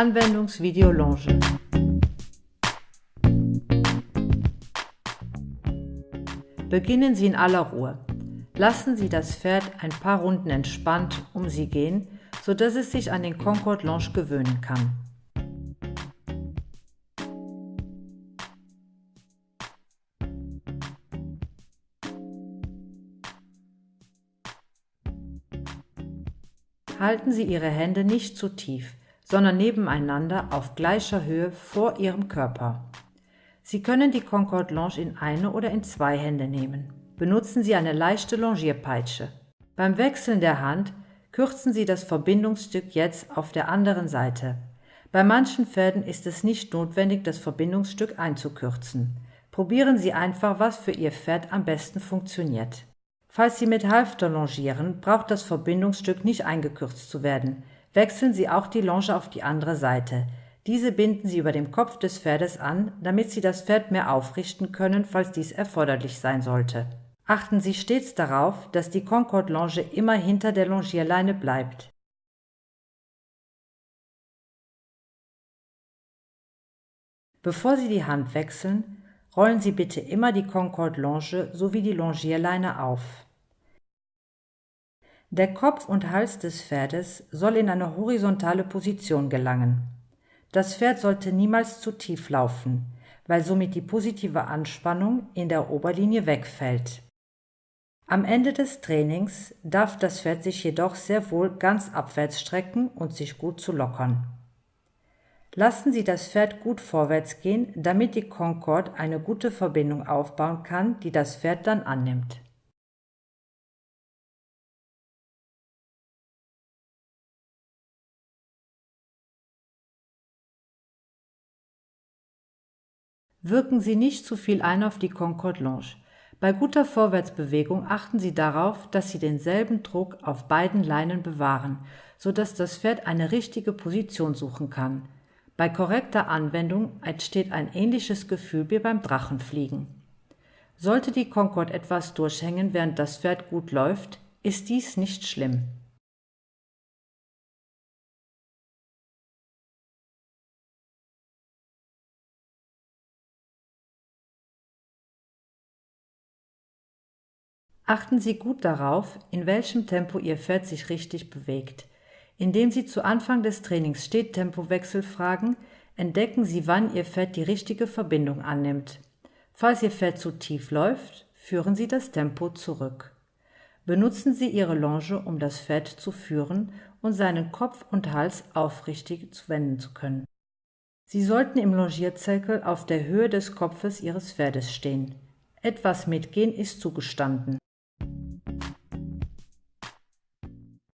Anwendungsvideo Longe Beginnen Sie in aller Ruhe. Lassen Sie das Pferd ein paar Runden entspannt um Sie gehen, sodass es sich an den Concorde Longe gewöhnen kann. Halten Sie Ihre Hände nicht zu tief, sondern nebeneinander auf gleicher Höhe vor Ihrem Körper. Sie können die Concorde Longe in eine oder in zwei Hände nehmen. Benutzen Sie eine leichte Longierpeitsche. Beim Wechseln der Hand kürzen Sie das Verbindungsstück jetzt auf der anderen Seite. Bei manchen Pferden ist es nicht notwendig, das Verbindungsstück einzukürzen. Probieren Sie einfach, was für Ihr Pferd am besten funktioniert. Falls Sie mit Halfter longieren, braucht das Verbindungsstück nicht eingekürzt zu werden. Wechseln Sie auch die Longe auf die andere Seite. Diese binden Sie über dem Kopf des Pferdes an, damit Sie das Pferd mehr aufrichten können, falls dies erforderlich sein sollte. Achten Sie stets darauf, dass die Concorde Longe immer hinter der Longierleine bleibt. Bevor Sie die Hand wechseln, Rollen Sie bitte immer die Concorde Longe sowie die Longierleine auf. Der Kopf und Hals des Pferdes soll in eine horizontale Position gelangen. Das Pferd sollte niemals zu tief laufen, weil somit die positive Anspannung in der Oberlinie wegfällt. Am Ende des Trainings darf das Pferd sich jedoch sehr wohl ganz abwärts strecken und sich gut zu lockern. Lassen Sie das Pferd gut vorwärts gehen, damit die Concorde eine gute Verbindung aufbauen kann, die das Pferd dann annimmt. Wirken Sie nicht zu viel ein auf die Concorde Longe. Bei guter Vorwärtsbewegung achten Sie darauf, dass Sie denselben Druck auf beiden Leinen bewahren, sodass das Pferd eine richtige Position suchen kann. Bei korrekter Anwendung entsteht ein ähnliches Gefühl wie beim Drachenfliegen. Sollte die Concorde etwas durchhängen, während das Pferd gut läuft, ist dies nicht schlimm. Achten Sie gut darauf, in welchem Tempo Ihr Pferd sich richtig bewegt. Indem Sie zu Anfang des Trainings Stehtempowechsel fragen, entdecken Sie, wann Ihr Pferd die richtige Verbindung annimmt. Falls Ihr Pferd zu tief läuft, führen Sie das Tempo zurück. Benutzen Sie Ihre Longe, um das Pferd zu führen und seinen Kopf und Hals aufrichtig zu wenden zu können. Sie sollten im Longierzirkel auf der Höhe des Kopfes Ihres Pferdes stehen. Etwas mitgehen ist zugestanden.